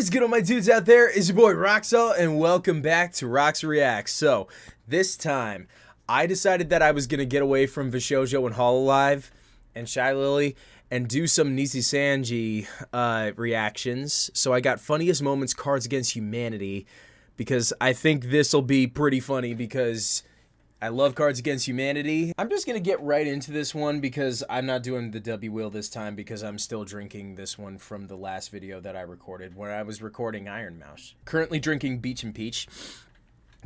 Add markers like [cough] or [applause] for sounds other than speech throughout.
is good, all my dudes out there? It's your boy Roxel, and welcome back to Rox Reacts. So, this time, I decided that I was gonna get away from VShojo and Hololive and Shylily and do some Nijisanji uh, reactions. So I got funniest moments Cards Against Humanity because I think this will be pretty funny because I love Cards Against Humanity. I'm just gonna get right into this one because I'm not doing the W wheel this time because I'm still drinking this one from the last video that I recorded when I was recording Ironmouse. Currently drinking Beach and Peach.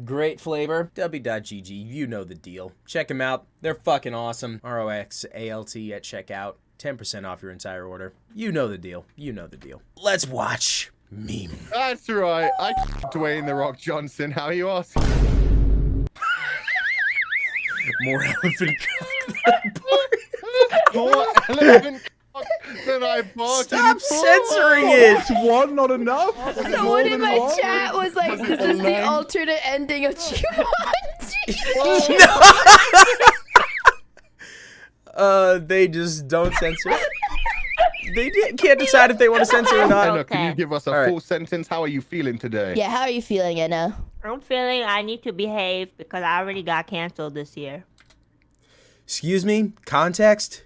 Great flavor. W.GG, you know the deal. Check them out. They're fucking awesome. R-O-X-A-L-T at checkout. 10% off your entire order. You know the deal. You know the deal. Let's watch meme. That's right. I [laughs] Dwayne the Rock Johnson. How you asking? More [laughs] elephant cock [laughs] More elephant cock than I bargained Stop censoring it! It's one, not enough. [laughs] Someone in my chat was like, "This "Is the alternate ending of Jumanji?" Uh, they just don't censor. They can't decide if they want to censor or not. Enna, can you give us a All right. full sentence? How are you feeling today? yeah, how are you feeling, Enna? I'm feeling I need to behave because I already got canceled this year. Excuse me? Context?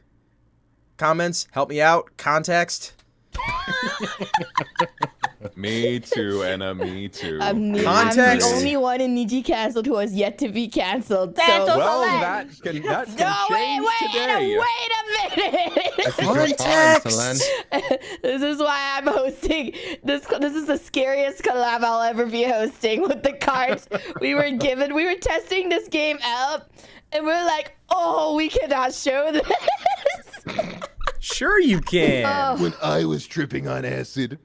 Comments? Help me out? Context? [laughs] Me too, Enna. Me too. I'm, the- I'm the only one in Niji canceled who has yet to be canceled. Cancel So, well, Solange. that can that can no, wait, change wait, today. Enna, wait a minute. [laughs] I fine, [laughs] this is why I'm hosting this. This is the scariest collab I'll ever be hosting with the cards we were given. We were testing this game out, and we're like, "Oh, we cannot show this." Sure you can. Oh. When I was tripping on acid,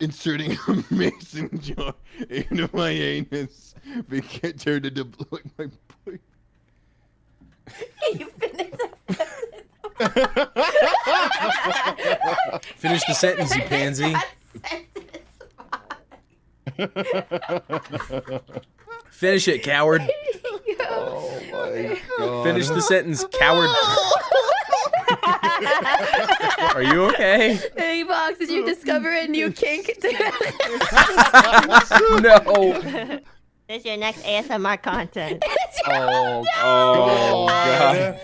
inserting a [laughs] mason jar into my anus became turned into blowing my boy. you finished Finish the sentence, you pansy. Finish it, coward. Oh my god. Finish the sentence, coward. Are you okay? [laughs] Hey, Vox, did you discover a new kink? [laughs] No. This is your next ASMR content. Oh, Oh, [laughs] God.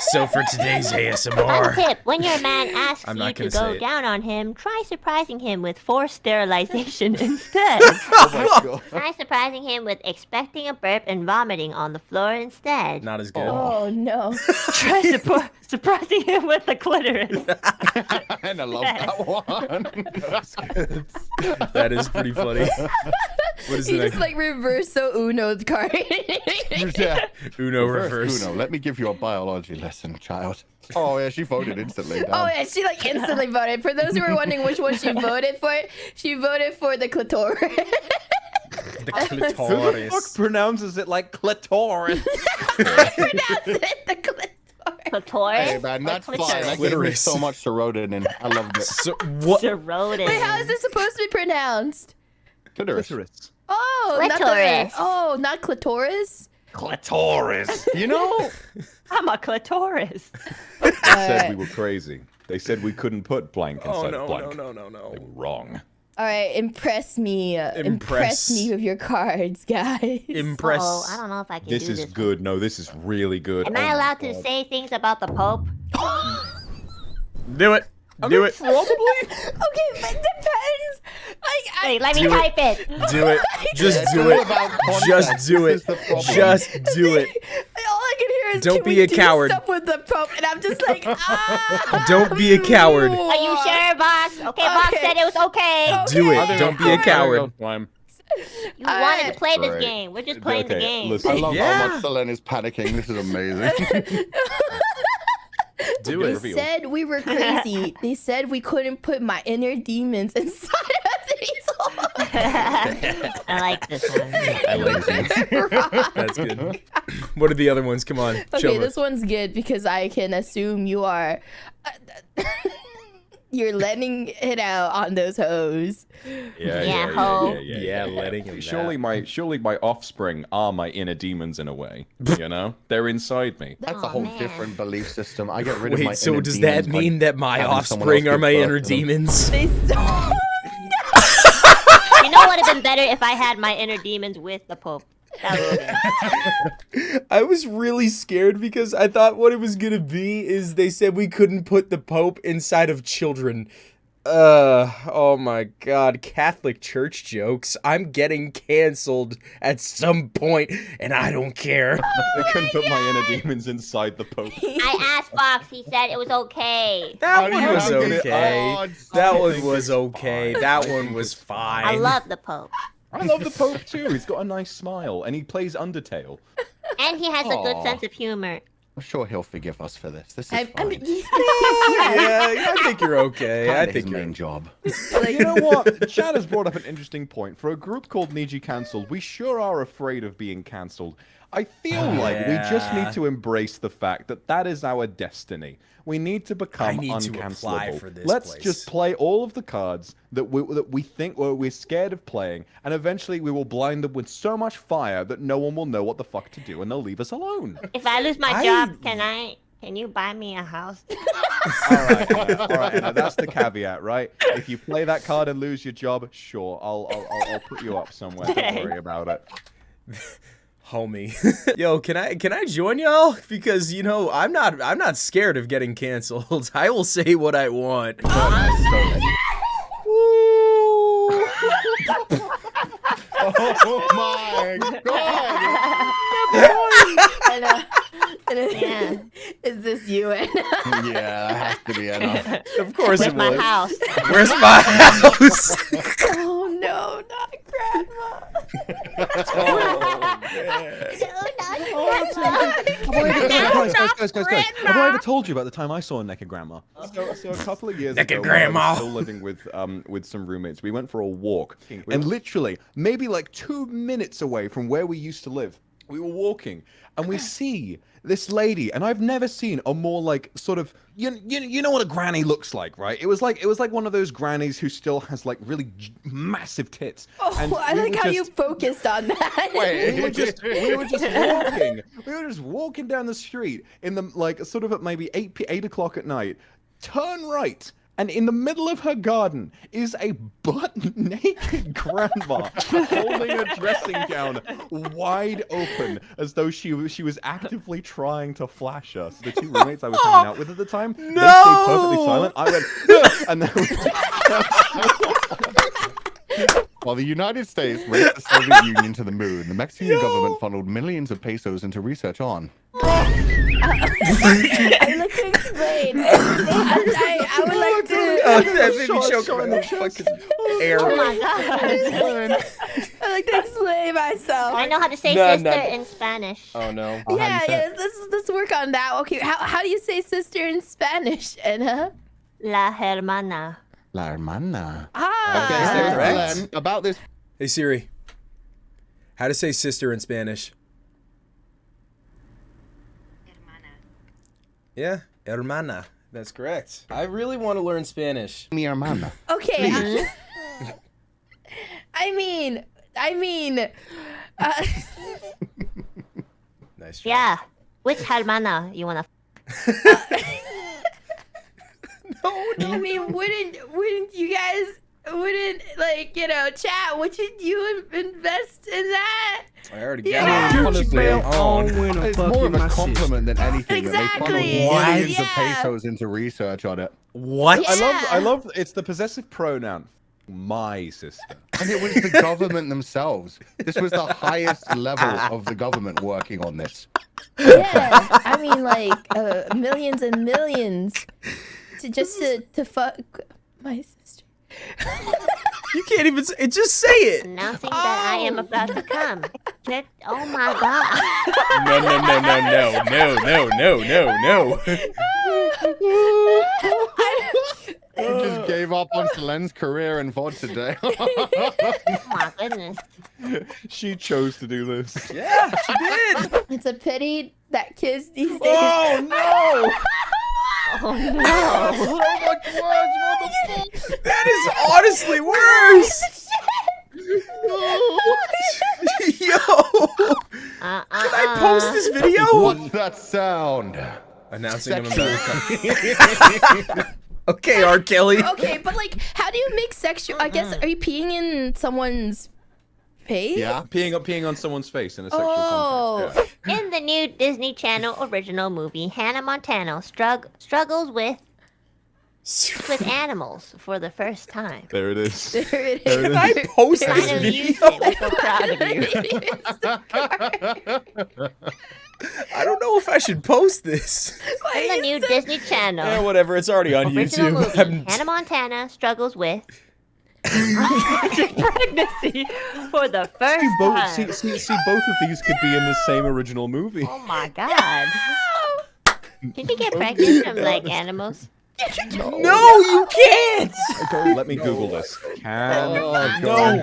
So for today's One ASMR. tip: When your man [sighs] asks I'm you to go down on him, try surprising him with forced sterilization [laughs] instead. Oh my [laughs] god. try surprising him with expecting a burp and vomiting on the floor instead. Not as good. oh, oh no! Try surpri- [laughs] surprising him with the clitoris. And I love that one. [laughs] That is pretty funny. [laughs] What is He just like reverse so Uno card. [laughs] yeah. Uno Reverse reverse. Uno, let me give you a biology lesson, child. Oh yeah, she voted instantly. Oh yeah, she like instantly voted. For those who were wondering which one she voted for, she voted for the clitoris. The clitoris. Who the fuck pronounces it like clitoris? I Pronounce it the clitoris. Clitoris? Hey man, or that's fine. clitoris? That gave me Clitoris. so much serotonin. I loved it. [laughs] So what? Serotonin. Wait, how is this supposed to be pronounced? Clitoris. clitoris. Oh, not the Clitoris. oh, not clitoris. Clitoris. You know, [laughs] I'm a clitoris. They said we were crazy. They said we couldn't put blank oh, inside Oh no blank. no no no no. They were wrong. All right, impress me. uh, Impress. Impress me with your cards, [laughs] guys. Impress. Oh, I don't know if I can This do is this. good. No, this is really good. Am Oh I allowed to say things about the Pope? Do it. Do it. okay, but it depends. Like, I, Wait, let me Do type it. Do it. [laughs] Just do it. Just do This it. is the problem. Just do it. [laughs] all I can hear is Don't can be we a do coward. Stuff with the Pope, and I'm just like, [laughs] ah. Don't be a coward. Are you sure, boss? Okay, boss said it was okay. Do it. Don't be a coward. Time. You wanted to play this Right. game. We're just playing the Okay, game. listen. I [laughs] love Yeah. how much Selen is panicking. This is amazing. [laughs] Do They it. Reveal. said we were crazy. they said we couldn't put my inner demons inside of these holes. [laughs] I like this one. I like this. [laughs] That's good. What are the other ones? Come on. Okay, us. this one's good because I can assume you are. [laughs] You're letting it out on those hoes. Yeah, Yeah, yeah, ho. yeah, yeah, Yeah, yeah, letting him Surely out. my surely my offspring are my inner demons in a way. You know, they're inside me. That's a Oh, whole man. different belief system. I get rid of my Wait, so inner does that demons by mean that my offspring are my inner them. demons? They so- have been better if I had my inner demons with the Pope. Would. I was really scared because I thought what it was gonna be is they said we couldn't put the Pope inside of children. Uh, oh my god, Catholic Church jokes. I'm getting canceled at some point, and I don't care. [laughs] I couldn't put my inner demons inside the Pope. [laughs] I asked Vox. He said it was okay. That one was okay. Oh, That one was okay. That one was fine. I love the Pope. I love the Pope too. He's got a nice smile and he plays Undertale. And he has a good sense of humor. I'm sure he'll forgive us for this. This is I, I fine. [laughs] mean, Yeah, yeah, I think you're okay. I Kinda think his you're main job. You know what? Chad has brought up an interesting point. For a group called Niji Cancelled, we sure are afraid of being cancelled. I feel oh, like we just need to embrace the fact that that is our destiny. We need to become need to apply uncancelable. for this Let's place. just play all of the cards that we that we think or we're scared of playing, and eventually we will blind them with so much fire that no one will know what the fuck to do, and they'll leave us alone. If I lose my I- job, can I? Can you buy me a house? [laughs] all right, Enna, all right, Enna, that's the caveat, right? If you play that card and lose your job, sure, I'll I'll, I'll, I'll put you up somewhere. Don't worry about it. [laughs] homie. [laughs] Yo, can I can I join y'all? Because you know I'm not I'm not scared of getting canceled. [laughs] I will say what I want. oh my god! I know. And it- Yeah. [laughs] Is this you, Enna? yeah, that has to be enough. Of course Where's it my house? Where's my house? oh no, not grandma. I ever told you about the time I saw a naked grandma? So, so a couple of years Naked ago, when I was grandma. still living with um with some roommates, we went for a walk, and literally maybe like two minutes away from where we used to live, we were walking, and we see this lady, and I've never seen a more like sort of you you, you know what a granny looks like, right? It was like it was like one of those grannies who still has like really massive tits. Oh, and I we like how you focused on that. we were just [laughs] we were just walking. We were just walking down the street in the like sort of at maybe eight p- eight o'clock at night. Turn right. And in the middle of her garden is a butt [laughs] naked grandma [laughs] holding a dressing gown wide open as though she was she was actively trying to flash us. The two roommates I was hanging out with at the time, they stayed perfectly silent. I went, "Ugh," and then While [laughs] the United States raced the Soviet Union to the moon, the Mexican government funneled millions of pesos into research on. I'd like to explain. I, I, I would like [laughs] to. [laughs] Oh, that made me Shot- choke shot my the fucking air. Oh my god. I'd like to explain myself. I know how to say No, sister no. in Spanish. Oh no. Oh, how do you Yeah, yeah. Let's let's work on that. Okay, how how do you say sister in Spanish, Enna? La hermana. La hermana. Ah. Okay, is that Uh, correct? Glenn, about this Hey Siri. How to say sister in Spanish? Hermana. Yeah, hermana. That's correct. I really want to learn Spanish. mi hermana. Okay. I, [laughs] I mean, I mean, uh, [laughs] Nice. try. Yeah. Which hermana you wanna? [laughs] No, no. I mean, wouldn't wouldn't you guys wouldn't like you know chat? Wouldn't you in- invest in that? I already got Yeah. it. Honestly, on. It's more of a compliment than anything that they funneled Exactly. millions of pesos into research on it. What? I love I love it's the possessive pronoun. My sister. And it was the government themselves. This was the highest level of the government working on this. Yeah, I mean like uh, millions and millions to just to to fuck my sister. You can't even. Say, it just say it. Announcing that I am about to come. Check. Oh my [laughs] god. No, no, no, no, no, no, no, no, no, no. He just gave up on Selen's career in VOD today. [laughs] Oh my goodness. She chose to do this. Yeah, she did. It's a pity that kids these oh, days. [laughs] Oh no! Oh no. so much worse, what the fuck? That is honestly worse. [laughs] Yo, Uh, uh, can I post this video? What's that sound? Announcing I'm about to come. Okay, R. Kelly. Okay, but like, how do you make sexual? I guess are you peeing in someone's Paid? Yeah. Peeing on peeing on someone's face in a sexual Oh. context. In the new Disney Channel original movie, Hannah Montana strugg- struggles with with animals for the first time. There it is. There it is. Can is. I [laughs] post I this know video? did. I'm so proud of you. [laughs] I don't know if I should post this. [laughs] In the new Disney Channel. Yeah, Channel whatever. It's already on original YouTube. movie, Hannah Montana struggles with pregnancy for the first See, both, time. see, see, see, both of these could be in the same original movie. Oh my god. Can you get pregnant from like animals? No, you can't. Go, let me Google this. Can Oh, No.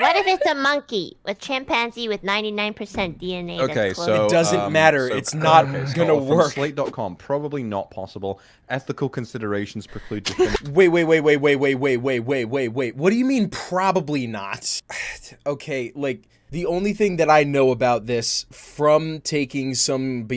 What if it's a monkey with chimpanzee with 99% DNA? Okay, close? so It doesn't um, matter. so- It's not okay, so gonna from work. Slate.com, probably not possible. Ethical considerations preclude definitive Wait, wait, wait, wait, wait, wait, wait, wait, wait, wait, wait. What do you mean probably not? [sighs] okay, like the only thing that I know about this from taking some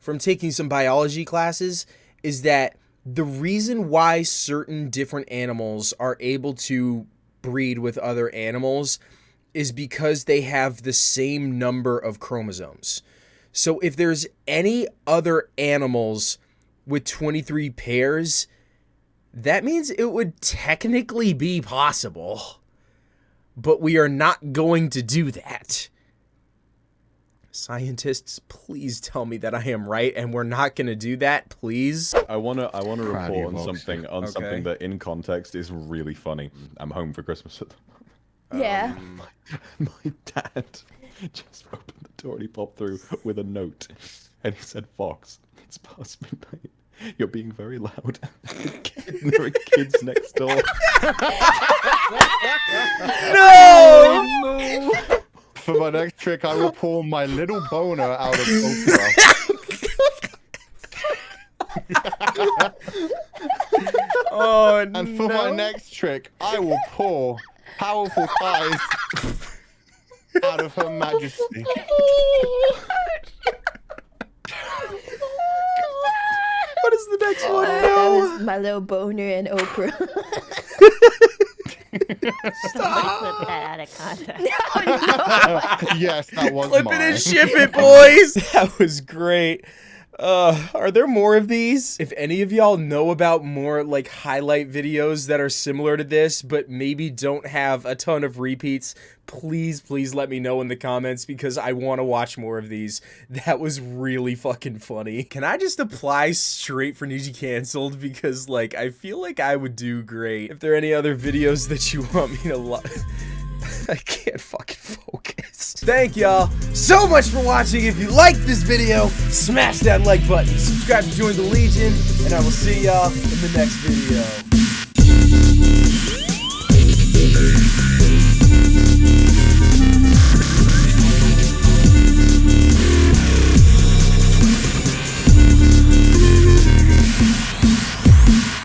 from taking some biology classes is that the reason why certain different animals are able to breed with other animals is because they have the same number of chromosomes. So if there's any other animals with 23 pairs, that means it would technically be possible. But we are not going to do that. Scientists, please tell me that I am right and we're not going to do that, please. I wanna I wanna Proud report on something on Okay. something that in context is really funny. Mm. I'm home for Christmas at the [laughs] Yeah. Um, [laughs] my dad just opened the door and he popped through with a note. And he said, Vox, it's past midnight. You're being very loud. [laughs] there are kids next door. No! For my next trick, I will pull my little boner out of Oprah. Oh, And for my next trick, I will pour powerful thighs out of Her Majesty. [laughs] What is the next one? That No! my little boner and Oprah. [laughs] Somebody clip that out of context. [laughs] yes, that was Clip mine. it and ship it, [laughs] boys. that was great. Uh, are there more of these? If any of y'all know about more like highlight videos that are similar to this, but maybe don't have a ton of repeats, please, please let me know in the comments because I want to watch more of these. That was really fucking funny. Can I just apply straight for Niji canceled? Because like I feel like I would do great. If there are any other videos that you want me to lo- [laughs] I can't fucking focus. Thank y'all so much for watching. If you liked this video, smash that like button, subscribe to join the Legion, and I will see y'all in the next video.